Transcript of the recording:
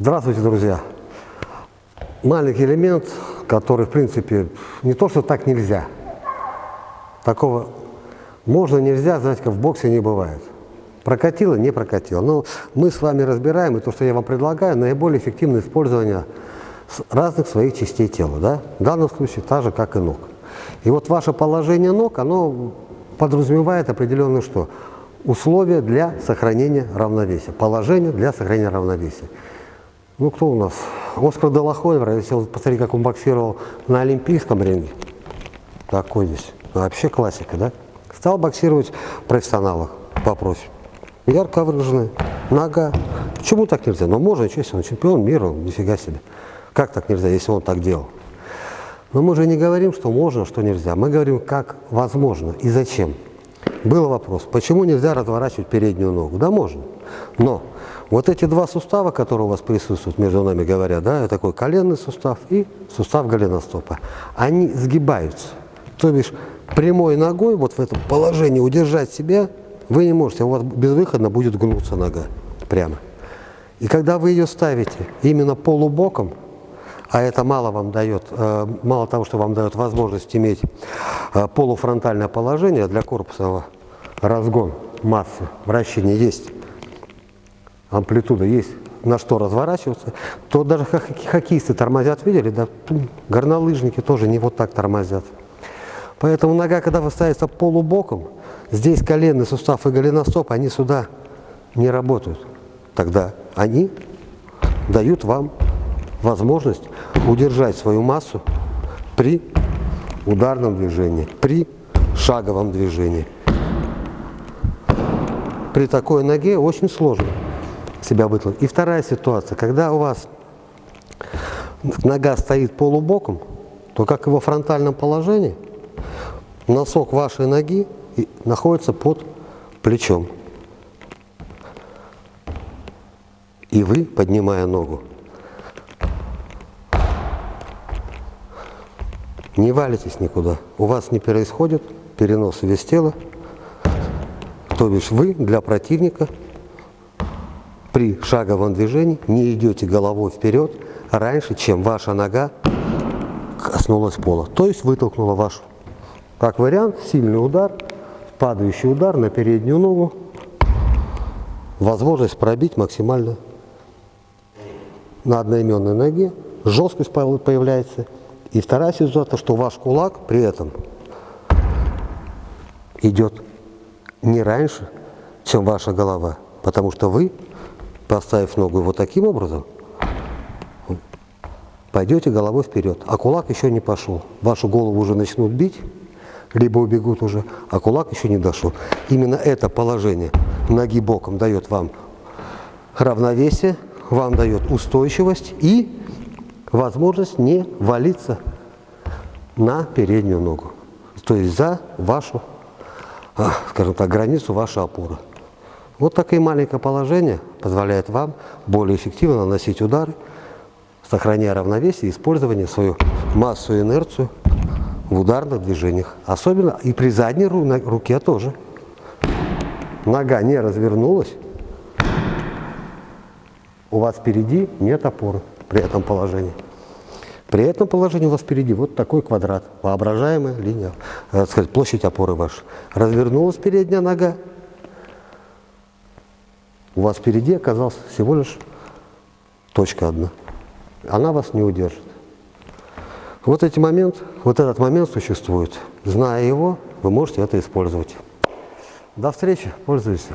Здравствуйте, друзья! Маленький элемент, который, в принципе, не то, что так нельзя. Такого можно, нельзя, знаете, как в боксе не бывает. Прокатило, не прокатило. Но мы с вами разбираем, и то, что я вам предлагаю, наиболее эффективное использование разных своих частей тела. Да? В данном случае так же, как и ног. И вот ваше положение ног, оно подразумевает определенное что? Условия для сохранения равновесия. Положение для сохранения равновесия. Ну, кто у нас? Оскар Делахойвер, если вы посмотрите, как он боксировал на Олимпийском ринге. Такой здесь. Вообще классика, да? Стал боксировать профессионалах. Вопрос. Ярко выраженная, нога. Почему так нельзя? Но можно, если он чемпион мира, нифига себе. Как так нельзя, если он так делал? Но мы же не говорим, что можно, что нельзя. Мы говорим, как возможно и зачем. Был вопрос, почему нельзя разворачивать переднюю ногу? Да можно. Но вот эти два сустава, которые у вас присутствуют, между нами говоря, да, такой коленный сустав и сустав голеностопа, они сгибаются. То бишь прямой ногой вот в этом положении удержать себя вы не можете, у вас безвыходно будет гнуться нога прямо. И когда вы ее ставите именно полубоком, а это мало вам дает, э, мало того, что вам дает возможность иметь э, полуфронтальное положение для корпуса, разгон массы, вращение есть, амплитуда есть, на что разворачиваться, то даже хоккеисты тормозят, видели, да, горнолыжники тоже не вот так тормозят. Поэтому нога, когда ставится полубоком, здесь коленный сустав и голеностоп, они сюда не работают. Тогда они дают вам возможность удержать свою массу при ударном движении, при шаговом движении. При такой ноге очень сложно себя вытолкнуть. И вторая ситуация, когда у вас нога стоит полубоком, то как и во фронтальном положении, носок вашей ноги находится под плечом. И вы, поднимая ногу, не валитесь никуда. У вас не происходит перенос вес тела. То бишь вы для противника при шаговом движении не идете головой вперед раньше, чем ваша нога коснулась пола. То есть вытолкнула вашу. Как вариант, сильный удар, падающий удар на переднюю ногу, возможность пробить максимально на одноименной ноге, жесткость появляется – и вторая ситуация, что ваш кулак при этом идет не раньше, чем ваша голова, потому что вы, поставив ногу вот таким образом, пойдете головой вперед, а кулак еще не пошел. Вашу голову уже начнут бить, либо убегут уже, а кулак еще не дошел. Именно это положение ноги боком дает вам равновесие, вам дает устойчивость и возможность не валиться на переднюю ногу, то есть за вашу, скажем так, границу вашей опоры. Вот такое маленькое положение позволяет вам более эффективно наносить удары, сохраняя равновесие и использование свою массу и инерцию в ударных движениях. Особенно и при задней руке тоже. Нога не развернулась, у вас впереди нет опоры при этом положении. При этом положении у вас впереди вот такой квадрат, воображаемая линия, э, сказать, площадь опоры ваша. Развернулась передняя нога, у вас впереди оказалась всего лишь точка одна. Она вас не удержит. Вот, эти момент, вот этот момент существует. Зная его, вы можете это использовать. До встречи, пользуйтесь.